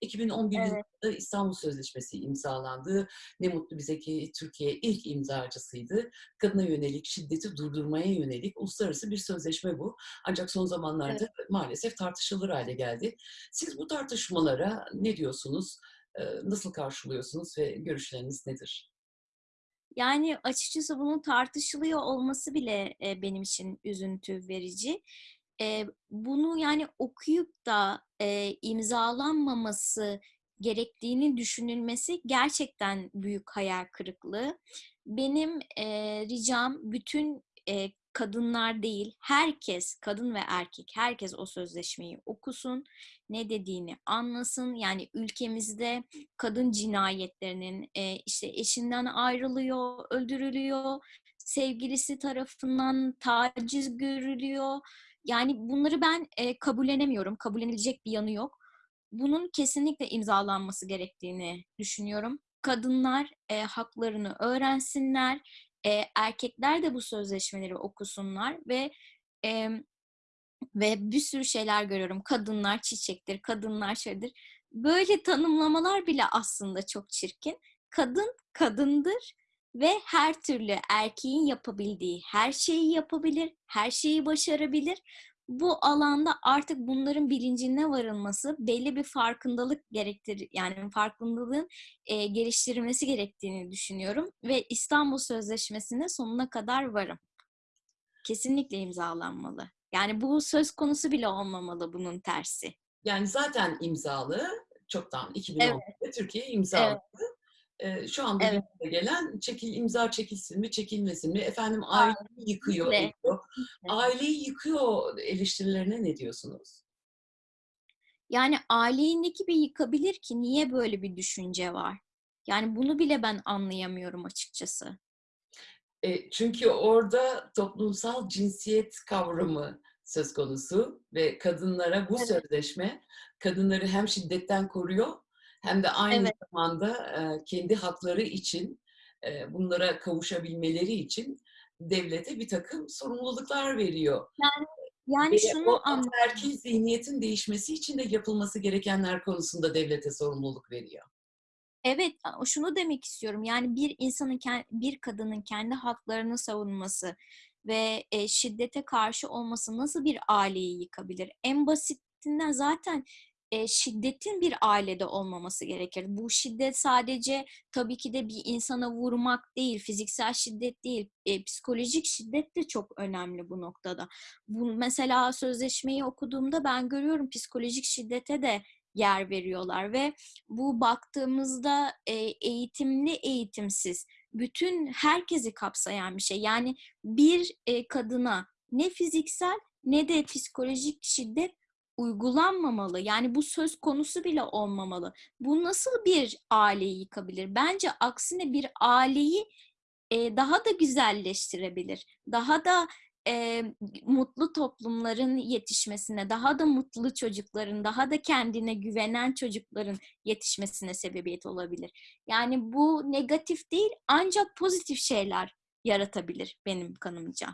2011 Evet. yılında İstanbul Sözleşmesi imzalandı. Ne mutlu bize ki Türkiye ilk imzacısıydı. Kadına yönelik, şiddeti durdurmaya yönelik uluslararası bir sözleşme bu. Ancak son zamanlarda Evet. maalesef tartışılır hale geldi. Siz bu tartışmalara ne diyorsunuz? Eee, nasıl karşılıyorsunuz ve görüşleriniz nedir? Yani, açıkçası bunun tartışılıyor olması bile, eee, benim için üzüntü verici. Eee, bunu, yani, okuyup da, eee, imzalanmaması gerektiğini düşünülmesi gerçekten büyük hayal kırıklığı. Benim, eee, ricam bütün, eee, kadınlar değil, herkes, kadın ve erkek, herkes o sözleşmeyi okusun, ne dediğini anlasın. Yani, ülkemizde kadın cinayetlerinin, eee, işte, eşinden ayrılıyor, öldürülüyor, sevgilisi tarafından taciz görülüyor. Yani, bunları ben, eee, kabullenemiyorum. Kabullenilecek bir yanı yok. Bunun kesinlikle imzalanması gerektiğini düşünüyorum. Kadınlar, eee, haklarını öğrensinler, eee, erkekler de bu sözleşmeleri okusunlar ve, emm, ve bir sürü şeyler görüyorum. Kadınlar çiçektir, kadınlar şöyledir. Böyle tanımlamalar bile aslında çok çirkin. Kadın, kadındır ve her türlü erkeğin yapabildiği her şeyi yapabilir, her şeyi başarabilir. Bu alanda artık bunların bilincine varılması, belli bir farkındalık gerektir yani farkındalığın, eee, geliştirilmesi gerektiğini düşünüyorum ve İstanbul Sözleşmesi'ne sonuna kadar varım. Kesinlikle imzalanmalı. Yani, bu söz konusu bile olmamalı bunun tersi. Yani, zaten imzalı, çoktan Evet. 2011'de Türkiye Evet. Eee, şu anda Evet. gelen çekil imza çekilsin mi, çekilmesin mi? Efendim aileyi yıkıyor, Kesinlikle, ediyor. Aileyi yıkıyor eleştirilerine ne diyorsunuz? Yani, aileyi ne gibi yıkabilir ki? Niye böyle bir düşünce var? Yani, bunu bile ben anlayamıyorum açıkçası. Eee, çünkü orada toplumsal cinsiyet kavramı söz konusu ve kadınlara bu Evet. sözleşme, kadınları hem şiddetten koruyor hem de aynı Evet. zamanda, kendi hakları için, bunlara kavuşabilmeleri için devlete birtakım sorumluluklar veriyor. Yani Ve yani, o şunu ataerkil anlayamıyorum. zihniyetin değişmesi için de yapılması gerekenler konusunda devlete sorumluluk veriyor. Evet, şunu demek istiyorum, yani, bir insanın bir kadının kendi haklarını savunması ve, eee, şiddete karşı olması nasıl bir aileyi yıkabilir? En basitinden zaten, eee, şiddetin bir ailede olmaması gerekir. Bu şiddet sadece tabii ki de bir insana vurmak değil, fiziksel şiddet değil, eee, psikolojik şiddet de çok önemli bu noktada. Bu mesela sözleşmeyi okuduğumda ben görüyorum psikolojik şiddete de yer veriyorlar ve bu baktığımızda, eee, eğitimli, eğitimsiz, bütün herkesi kapsayan bir şey. Yani, bir, eee, kadına ne fiziksel ne de psikolojik şiddet uygulanmamalı. Yani, bu söz konusu bile olmamalı. Bu nasıl bir aileyi yıkabilir? Bence aksine bir aileyi, eee, daha da güzelleştirebilir. Daha da, eee, mutlu toplumların yetişmesine, daha da mutlu çocukların, daha da kendine güvenen çocukların yetişmesine sebebiyet olabilir. Yani, bu negatif değil ancak pozitif şeyler yaratabilir benim kanımca.